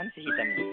performance hitamnya